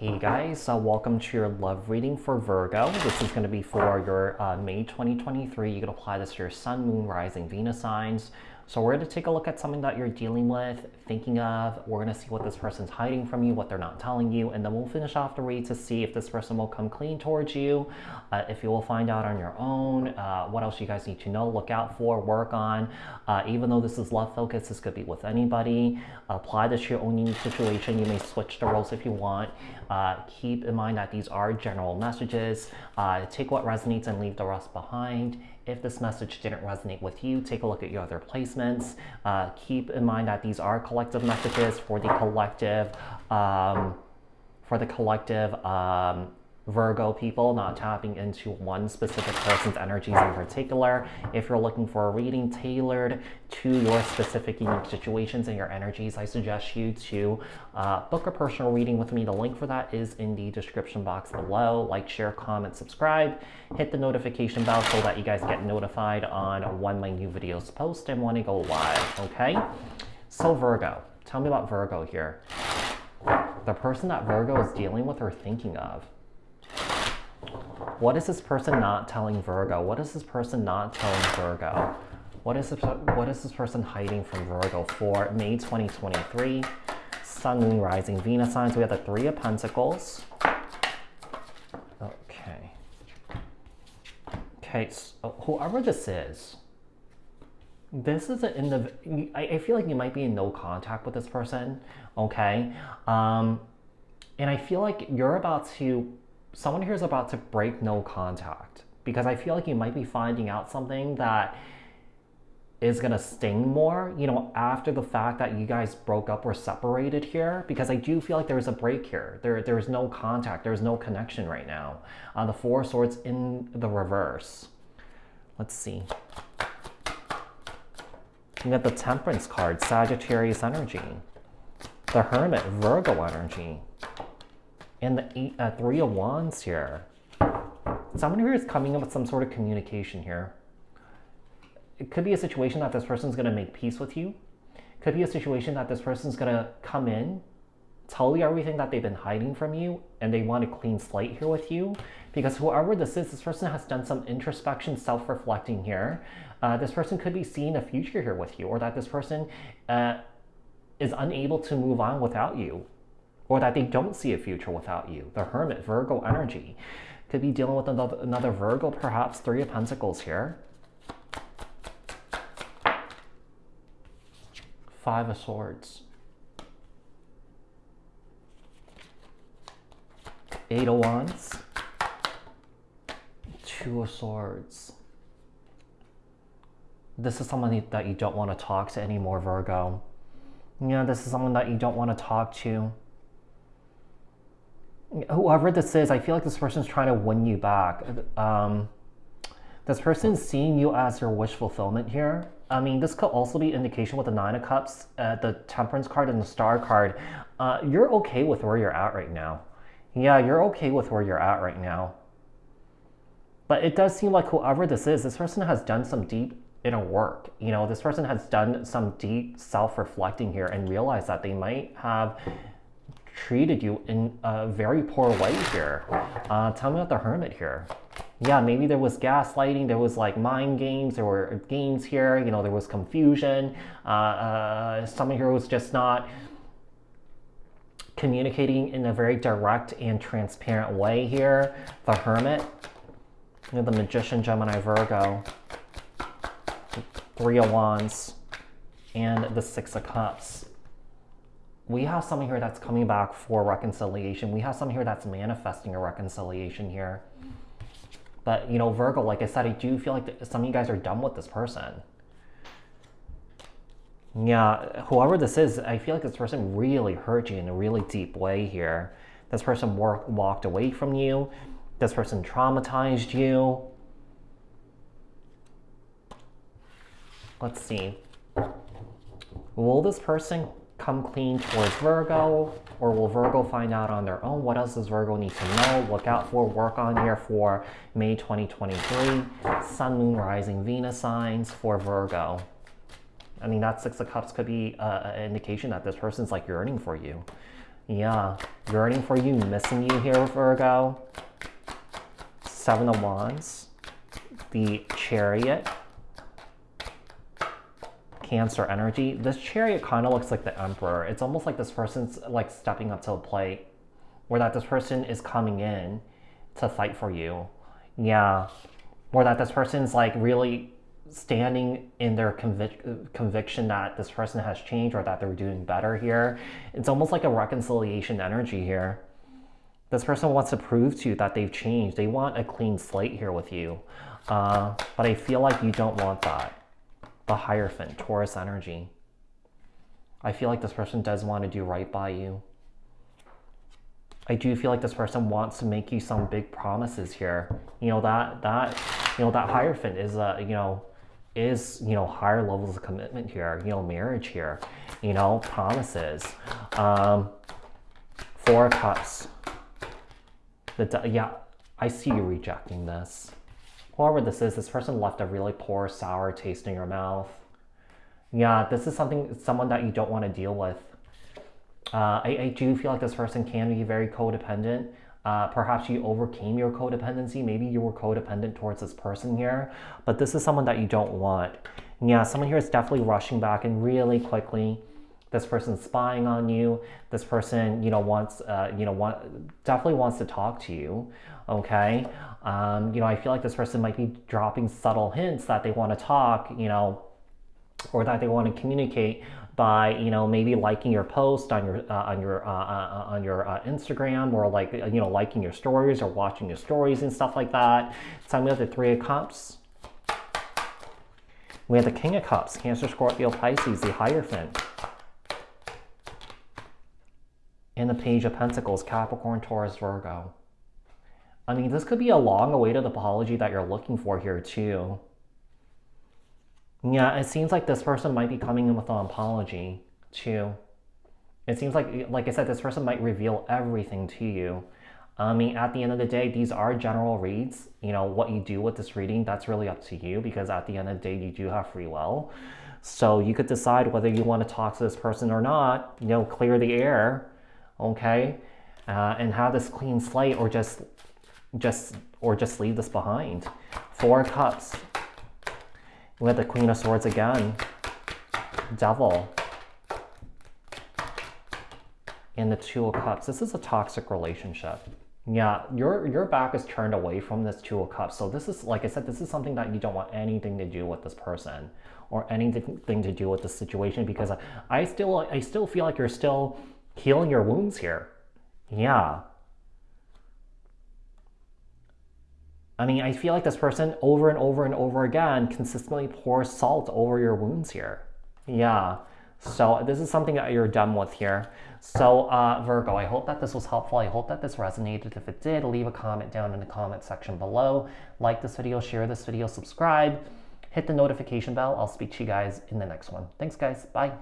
Hey guys, uh, welcome to your love reading for Virgo. This is going to be for your uh, May 2023. You can apply this to your Sun, Moon, Rising, Venus signs. So we're going to take a look at something that you're dealing with, thinking of. We're going to see what this person's hiding from you, what they're not telling you, and then we'll finish off the read to see if this person will come clean towards you, uh, if you will find out on your own, uh, what else you guys need to know, look out for, work on. Uh, even though this is love focus, this could be with anybody. Apply this to your own unique situation. You may switch the roles if you want. Uh, keep in mind that these are general messages. Uh, take what resonates and leave the rest behind. If this message didn't resonate with you, take a look at your other placements. Uh, keep in mind that these are collective messages for the collective, um, for the collective um, Virgo people, not tapping into one specific person's energies in particular. If you're looking for a reading tailored to your specific unique situations and your energies, I suggest you to uh, book a personal reading with me. The link for that is in the description box below. Like, share, comment, subscribe, hit the notification bell so that you guys get notified on when my new videos post and when I go live, okay? So Virgo, tell me about Virgo here. The person that Virgo is dealing with or thinking of. What is this person not telling Virgo? What is this person not telling Virgo? What is this, what is this person hiding from Virgo for May 2023? Sun, Moon, Rising, Venus signs. We have the Three of Pentacles. Okay. Okay, so whoever this is, this is in the. I, I feel like you might be in no contact with this person, okay? Um, and I feel like you're about to someone here is about to break no contact because I feel like you might be finding out something that is going to sting more, you know, after the fact that you guys broke up or separated here, because I do feel like there's a break here. There, there's no contact. There's no connection right now. Uh, the Four Swords in the reverse. Let's see. You got the Temperance card, Sagittarius energy. The Hermit, Virgo energy and the eight, uh, three of wands here. Someone here is coming up with some sort of communication here. It could be a situation that this person's going to make peace with you. Could be a situation that this person's going to come in, tell you everything that they've been hiding from you, and they want a clean slate here with you. Because whoever this is, this person has done some introspection, self-reflecting here. Uh, this person could be seeing a future here with you, or that this person uh, is unable to move on without you or that they don't see a future without you. The Hermit, Virgo energy. Could be dealing with another, another Virgo, perhaps Three of Pentacles here. Five of Swords. Eight of Wands. Two of Swords. This is someone that you don't want to talk to anymore, Virgo. Yeah, this is someone that you don't want to talk to whoever this is, I feel like this person's trying to win you back. Um, this person's seeing you as your wish fulfillment here. I mean, this could also be indication with the Nine of Cups, uh, the Temperance card, and the Star card. Uh, you're okay with where you're at right now. Yeah, you're okay with where you're at right now. But it does seem like whoever this is, this person has done some deep inner work. You know, this person has done some deep self-reflecting here and realized that they might have treated you in a very poor way here. Uh, tell me about the hermit here. Yeah, maybe there was gaslighting, there was like mind games, there were games here, you know, there was confusion. Uh, uh, someone here was just not communicating in a very direct and transparent way here. The hermit, you know, the magician, Gemini, Virgo, three of wands, and the six of cups we have someone here that's coming back for reconciliation. We have someone here that's manifesting a reconciliation here. But, you know, Virgo, like I said, I do feel like some of you guys are done with this person. Yeah, whoever this is, I feel like this person really hurt you in a really deep way here. This person walked away from you. This person traumatized you. Let's see. Will this person come clean towards Virgo, or will Virgo find out on their own? What else does Virgo need to know? Look out for, work on here for May 2023. Sun, Moon, Rising, Venus signs for Virgo. I mean, that Six of Cups could be uh, an indication that this person's like yearning for you. Yeah, yearning for you, missing you here, Virgo. Seven of Wands, the Chariot, Cancer energy. This Chariot kind of looks like the Emperor. It's almost like this person's like stepping up to the plate, or that this person is coming in to fight for you. Yeah, or that this person's like really standing in their convic- conviction that this person has changed or that they're doing better here. It's almost like a reconciliation energy here. This person wants to prove to you that they've changed. They want a clean slate here with you. Uh, but I feel like you don't want that. The Hierophant, Taurus energy. I feel like this person does want to do right by you. I do feel like this person wants to make you some big promises here. You know, that, that, you know, that Hierophant is, a, you know, is, you know, higher levels of commitment here, you know, marriage here, you know, promises. Um, four Cups. The, yeah, I see you rejecting this. Whoever this is, this person left a really poor, sour taste in your mouth. Yeah, this is something, someone that you don't want to deal with. Uh, I, I do feel like this person can be very codependent. Uh, perhaps you overcame your codependency. Maybe you were codependent towards this person here, but this is someone that you don't want. Yeah, someone here is definitely rushing back and really quickly. This person's spying on you. This person, you know, wants, uh, you know, want, definitely wants to talk to you. Okay, um, you know, I feel like this person might be dropping subtle hints that they want to talk, you know, or that they want to communicate by you know maybe liking your post on your uh, on your uh, uh, on your uh, Instagram or like you know liking your stories or watching your stories and stuff like that. So we have the Three of Cups. We have the King of Cups, Cancer, Scorpio, Pisces, the Hierophant. And the Page of Pentacles, Capricorn, Taurus, Virgo. I mean, this could be a long-awaited apology that you're looking for here too. Yeah, it seems like this person might be coming in with an apology too. It seems like, like I said, this person might reveal everything to you. I mean, at the end of the day, these are general reads. You know, what you do with this reading, that's really up to you because at the end of the day, you do have free will. So you could decide whether you want to talk to this person or not, you know, clear the air, okay? Uh, and have this clean slate or just, just, or just leave this behind. Four cups, we have the Queen of Swords again. Devil. And the Two of Cups. This is a toxic relationship. Yeah, your your back is turned away from this Two of Cups. So this is, like I said, this is something that you don't want anything to do with this person or anything to do with the situation because I still I still feel like you're still healing your wounds here. Yeah. I mean, I feel like this person over and over and over again consistently pours salt over your wounds here. Yeah. So this is something that you're done with here. So uh, Virgo, I hope that this was helpful. I hope that this resonated. If it did, leave a comment down in the comment section below. Like this video, share this video, subscribe, hit the notification bell. I'll speak to you guys in the next one. Thanks guys. Bye.